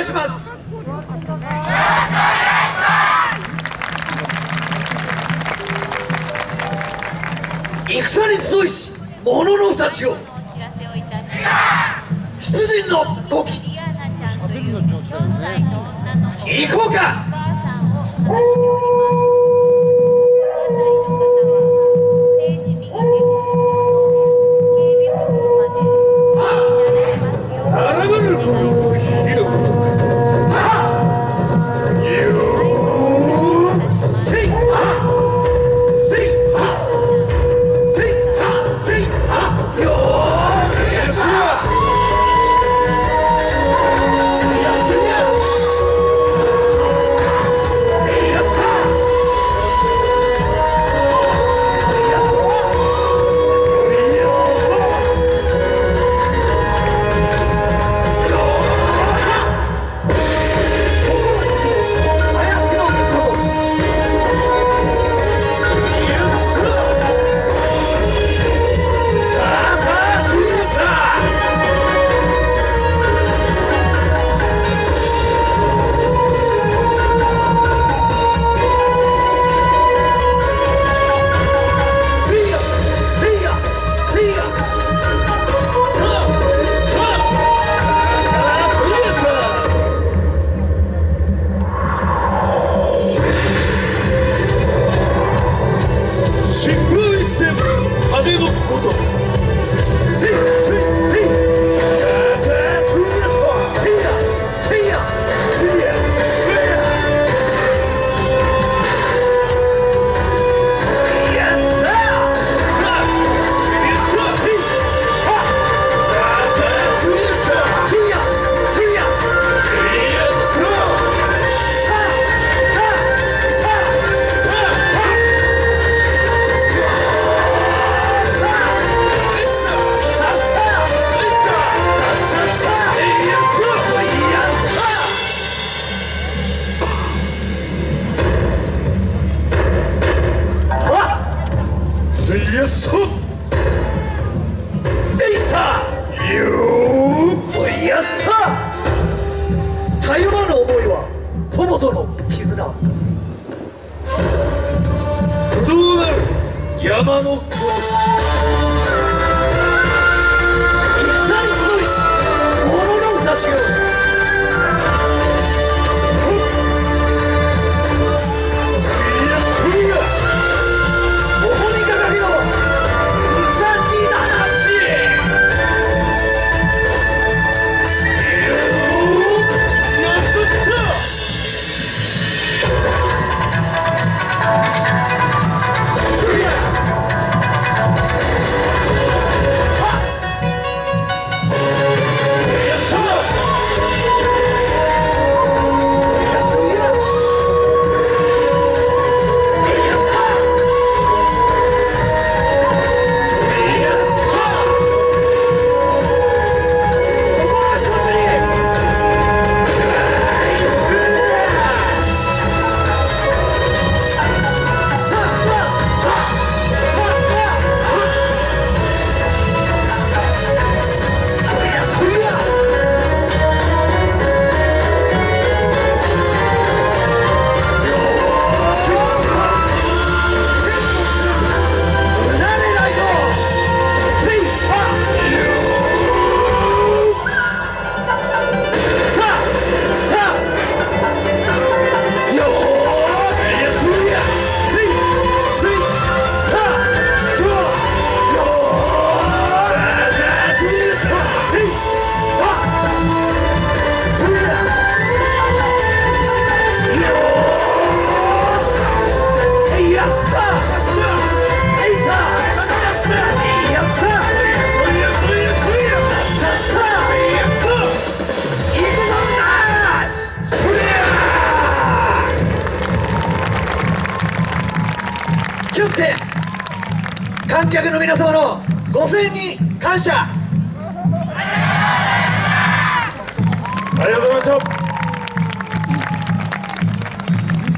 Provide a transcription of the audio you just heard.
いします。戦に集いし者の太刀を。出陣の時。行こうかと山の子。して観客の皆様のご声援に感謝。ありがとうございました。